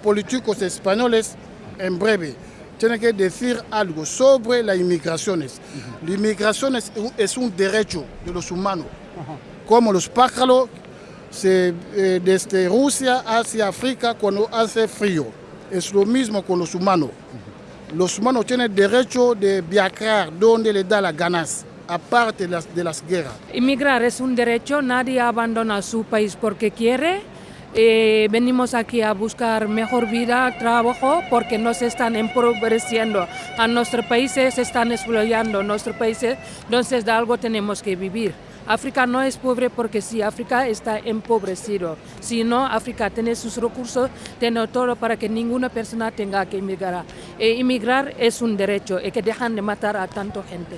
Los políticos españoles, en breve, tienen que decir algo sobre las inmigraciones. La inmigración es, es un derecho de los humanos, como los pájaros se, eh, desde Rusia hacia África cuando hace frío. Es lo mismo con los humanos. Los humanos tienen derecho de viajar donde les da las ganas, aparte de las, de las guerras. Inmigrar es un derecho, nadie abandona su país porque quiere. Eh, venimos aquí a buscar mejor vida, trabajo, porque nos están empobreciendo. A nuestros países se están explotando, nuestros países, entonces de algo tenemos que vivir. África no es pobre porque sí, África está empobrecido. Si no, África tiene sus recursos, tiene todo para que ninguna persona tenga que emigrar. E inmigrar es un derecho y que dejan de matar a tanta gente.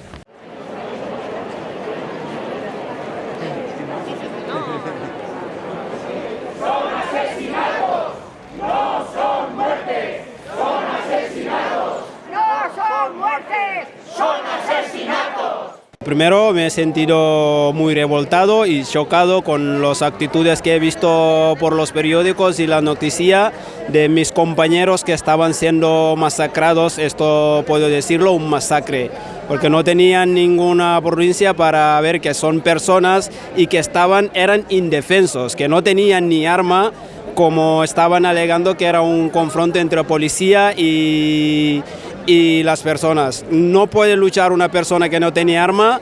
Primero me he sentido muy revoltado y chocado con las actitudes que he visto por los periódicos y la noticia de mis compañeros que estaban siendo masacrados, esto puedo decirlo, un masacre, porque no tenían ninguna provincia para ver que son personas y que estaban, eran indefensos, que no tenían ni arma, como estaban alegando que era un confronto entre policía y, y las personas. No puede luchar una persona que no tiene arma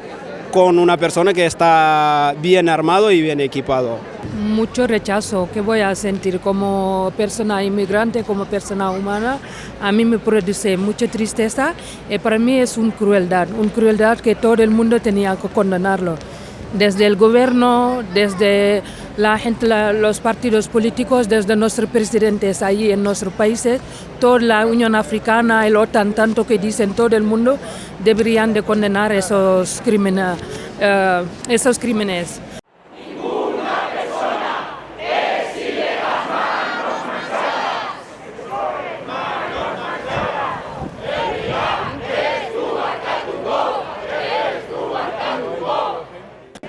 con una persona que está bien armado y bien equipado. Mucho rechazo que voy a sentir como persona inmigrante, como persona humana. A mí me produce mucha tristeza y para mí es una crueldad, una crueldad que todo el mundo tenía que condenarlo. Desde el gobierno, desde la gente, los partidos políticos, desde nuestros presidentes allí en nuestros países, toda la Unión Africana, el OTAN, tanto que dicen todo el mundo, deberían de condenar esos crímenes. Uh, esos crímenes.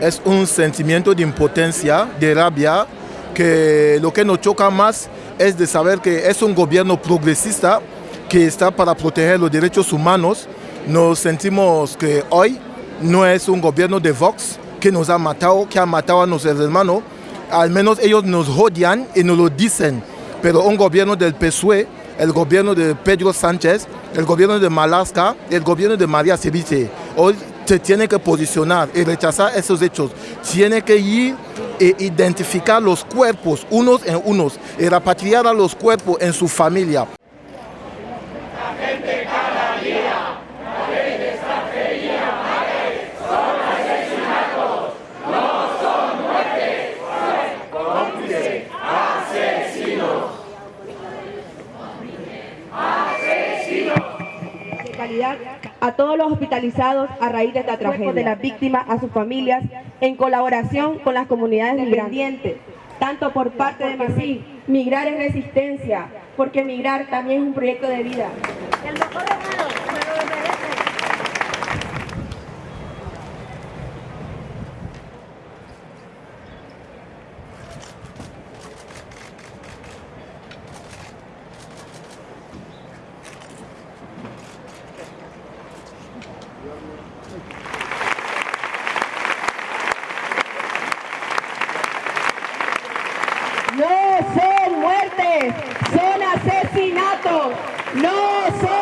Es un sentimiento de impotencia, de rabia, que lo que nos choca más es de saber que es un gobierno progresista que está para proteger los derechos humanos. Nos sentimos que hoy no es un gobierno de Vox que nos ha matado, que ha matado a nuestros hermanos. Al menos ellos nos odian y nos lo dicen. Pero un gobierno del PSUE, el gobierno de Pedro Sánchez, el gobierno de Malaska, el gobierno de María Ceviche, se tiene que posicionar y rechazar esos hechos. Tiene que ir e identificar los cuerpos unos en unos y repatriar a los cuerpos en su familia. A todos los hospitalizados a raíz de esta tragedia, de las víctimas, a sus familias, en colaboración con las comunidades migrantes, tanto por parte de MASI, Migrar es resistencia, porque migrar también es un proyecto de vida. Asesinatos. No son